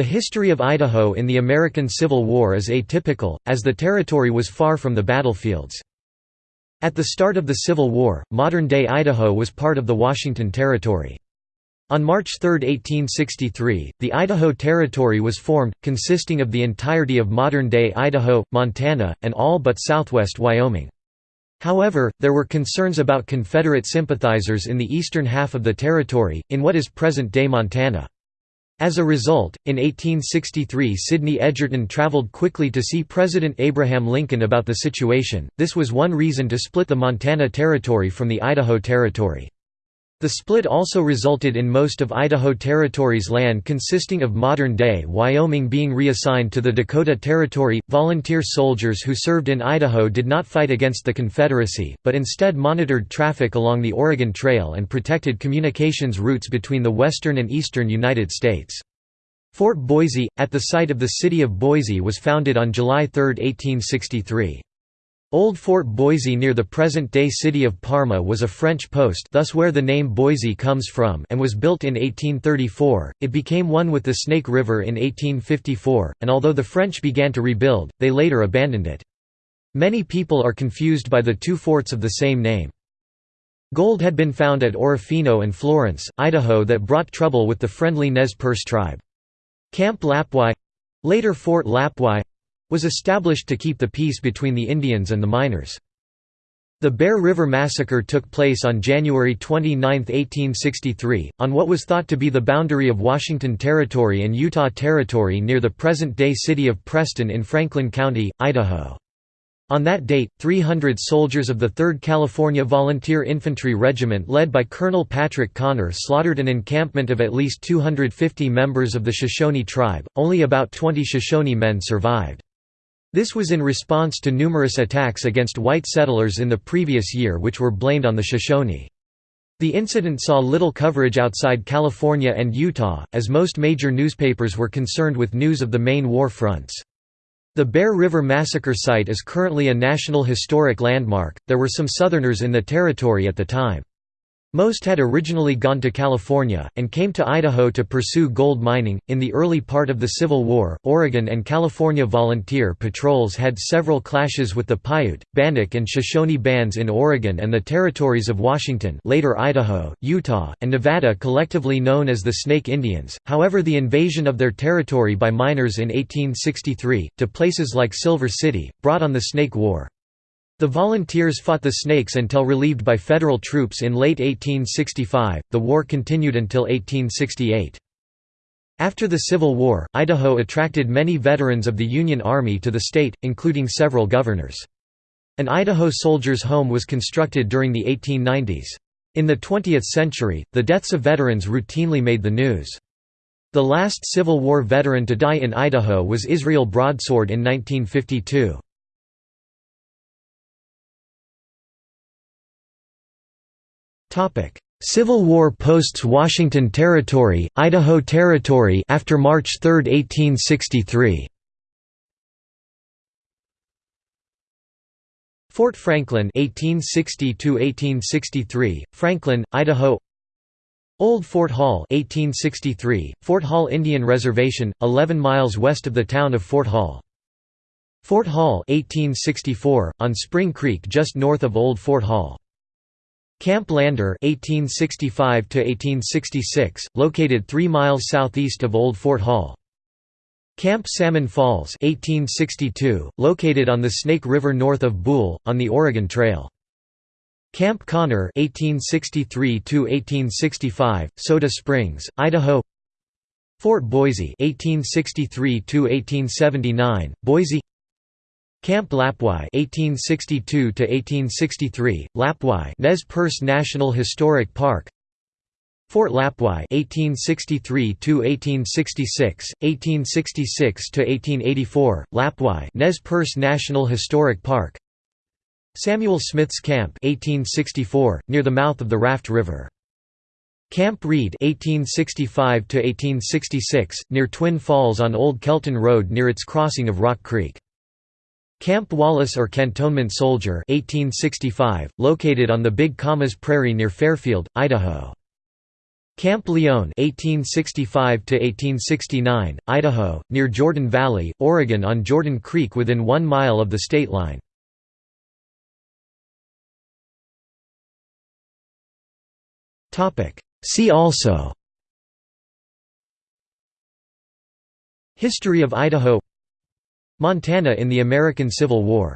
The history of Idaho in the American Civil War is atypical, as the territory was far from the battlefields. At the start of the Civil War, modern-day Idaho was part of the Washington Territory. On March 3, 1863, the Idaho Territory was formed, consisting of the entirety of modern-day Idaho, Montana, and all but southwest Wyoming. However, there were concerns about Confederate sympathizers in the eastern half of the territory, in what is present-day Montana. As a result, in 1863 Sidney Edgerton traveled quickly to see President Abraham Lincoln about the situation. This was one reason to split the Montana Territory from the Idaho Territory. The split also resulted in most of Idaho Territory's land consisting of modern-day Wyoming being reassigned to the Dakota Territory. Volunteer soldiers who served in Idaho did not fight against the Confederacy, but instead monitored traffic along the Oregon Trail and protected communications routes between the western and eastern United States. Fort Boise, at the site of the city of Boise was founded on July 3, 1863. Old Fort Boise near the present-day city of Parma was a French post thus where the name Boise comes from and was built in 1834. It became one with the Snake River in 1854, and although the French began to rebuild, they later abandoned it. Many people are confused by the two forts of the same name. Gold had been found at Orofino and Florence, Idaho that brought trouble with the friendly Nez Perce tribe. Camp Lapwai—later Fort Lapwai was established to keep the peace between the Indians and the miners. The Bear River Massacre took place on January 29, 1863, on what was thought to be the boundary of Washington Territory and Utah Territory near the present-day city of Preston in Franklin County, Idaho. On that date, 300 soldiers of the 3rd California Volunteer Infantry Regiment led by Colonel Patrick Connor slaughtered an encampment of at least 250 members of the Shoshone tribe, only about 20 Shoshone men survived. This was in response to numerous attacks against white settlers in the previous year which were blamed on the Shoshone. The incident saw little coverage outside California and Utah, as most major newspapers were concerned with news of the main war fronts. The Bear River Massacre site is currently a National Historic Landmark. There were some Southerners in the territory at the time. Most had originally gone to California, and came to Idaho to pursue gold mining. In the early part of the Civil War, Oregon and California volunteer patrols had several clashes with the Paiute, Bannock, and Shoshone bands in Oregon and the territories of Washington, later Idaho, Utah, and Nevada, collectively known as the Snake Indians. However, the invasion of their territory by miners in 1863, to places like Silver City, brought on the Snake War. The volunteers fought the Snakes until relieved by federal troops in late 1865. The war continued until 1868. After the Civil War, Idaho attracted many veterans of the Union Army to the state, including several governors. An Idaho Soldiers' Home was constructed during the 1890s. In the 20th century, the deaths of veterans routinely made the news. The last Civil War veteran to die in Idaho was Israel Broadsword in 1952. Civil War posts-Washington Territory, Idaho Territory after March 3, 1863. Fort Franklin 1860 1863 Franklin Idaho. Old Fort Hall 1863 Fort Hall Indian Reservation 11 miles west of the town of Fort Hall. Fort Hall 1864 on Spring Creek just north of Old Fort Hall Camp Lander (1865–1866), located 3 miles southeast of Old Fort Hall. Camp Salmon Falls 1862, located on the Snake River north of Buhl, on the Oregon Trail. Camp Connor (1863–1865), Soda Springs, Idaho Fort Boise (1863–1879), Boise Camp Lapwai (1862–1863), Lapwai Nez Perce National Historic Park. Fort Lapwai (1863–1866, 1866–1884), Lapwai Nez Perce National Historic Park. Samuel Smith's Camp 1864 near the mouth of the Raft River. Camp Reed (1865–1866) near Twin Falls on Old Kelton Road near its crossing of Rock Creek Camp Wallace or Cantonment Soldier 1865, located on the Big Camas Prairie near Fairfield, Idaho. Camp Lyon 1865 1869, Idaho, near Jordan Valley, Oregon on Jordan Creek within one mile of the state line. See also History of Idaho Montana in the American Civil War